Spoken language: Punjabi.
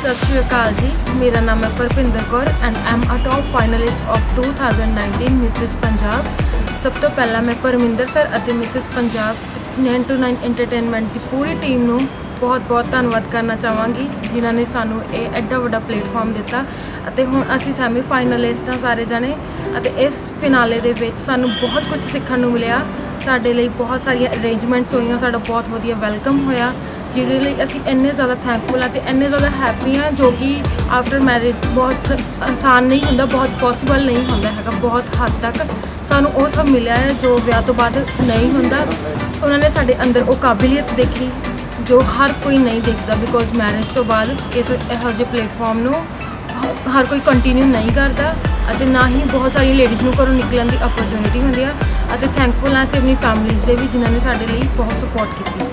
ਸਤਿ ਸ਼੍ਰੀ ਅਕਾਲ ਜੀ। ਮੇਰਾ ਨਾਮ ਹੈ Parpinder Kaur and am a top finalist of 2019 Mrs Punjab ਸਭ ਤੋਂ ਪਹਿਲਾਂ ਮੈਂ ਪਰਮਿੰਦਰ ਸਰ ਅਤੇ ਮਿਸਿਸ ਪੰਜਾਬ 9 to 9 ਐਂਟਰਟੇਨਮੈਂਟ ਦੀ ਪੂਰੀ ਟੀਮ ਨੂੰ ਬਹੁਤ-ਬਹੁਤ ਧੰਨਵਾਦ ਕਰਨਾ ਚਾਹਾਂਗੀ, ਜਿਨ੍ਹਾਂ ਨੇ ਸਾਨੂੰ ਇਹ ਐਡਾ ਵੱਡਾ ਪਲੇਟਫਾਰਮ ਦਿੱਤਾ। ਅਤੇ ਹੁਣ ਅਸੀਂ ਸੈਮੀ ਫਾਈਨਲਿਸਟ ਹਾਂ ਸਾਰੇ ਜਣੇ ਅਤੇ ਇਸ ਫਿਨਾਲੇ ਦੇ ਵਿੱਚ ਸਾਨੂੰ ਬਹੁਤ ਕੁਝ ਸਿੱਖਣ ਨੂੰ ਮਿਲਿਆ। ਸਾਡੇ ਲਈ ਬਹੁਤ ਸਾਰੀਆਂ ਅਰੇਂਜਮੈਂਟਸ ਹੋਈਆਂ, ਸਾਡਾ ਬਹੁਤ ਵਧੀਆ ਵੈਲਕਮ ਹੋਇਆ। ਜਿਹਦੇ ਲਈ ਅਸੀਂ ਇੰਨੇ ਜ਼ਿਆਦਾ ਥੈਂਕਫੁਲ ਹਾਂ ਤੇ ਇੰਨੇ ਜ਼ਿਆਦਾ ਹੈਪੀ ਹਾਂ ਜੋ ਕਿ ਆਫਟਰ ਮੈਰਿਜ ਬਹੁਤ ਆਸਾਨ ਨਹੀਂ ਹੁੰਦਾ, ਬਹੁਤ ਪੋਸੀਬਲ ਨਹੀਂ ਹੁੰਦਾ ਹੈਗਾ, ਬਹੁਤ ਹੱਦ ਤੱਕ ਸਾਨੂੰ ਉਹ ਸਭ ਮਿਲਿਆ ਹੈ ਜੋ ਵਿਆਹ ਤੋਂ ਬਾਅਦ ਨਹੀਂ ਹੁੰਦਾ। ਉਹਨਾਂ ਨੇ ਸਾਡੇ ਅੰਦਰ ਉਹ ਕਾਬਲੀਅਤ ਦੇਖੀ ਜੋ ਹਰ ਕੋਈ ਨਹੀਂ ਦੇਖਦਾ ਬਿਕੋਜ਼ ਮੈਰਿਜ ਤੋਂ ਬਾਅਦ ਇਸ ਇਹੋ ਜਿਹੇ ਪਲੇਟਫਾਰਮ ਨੂੰ ਹ- ਹਰ ਕੋਈ ਕੰਟੀਨਿਊ ਨਹੀਂ ਕਰਦਾ ਅਤੇ ਨਾ ਹੀ ਬਹੁਤ ਸਾਰੀ ਲੇਡੀਜ਼ ਨੂੰ ਘਰੋਂ ਨਿਕਲਣ ਦੀ ਓਪਰਚੁਨਿਟੀ ਹੁੰਦੀ ਆ। ਅਤੇ ਥੈਂਕਫੁਲ ਹਾਂ ਅਸੀਂ ਆਪਣੀ ਫੈਮਿਲੀਜ਼ ਦੇ ਵੀ ਜਿਨ੍ਹਾਂ ਨੇ ਸਾਡੇ ਲਈ ਬਹੁਤ ਸਪੋਰਟ ਕੀਤੀ।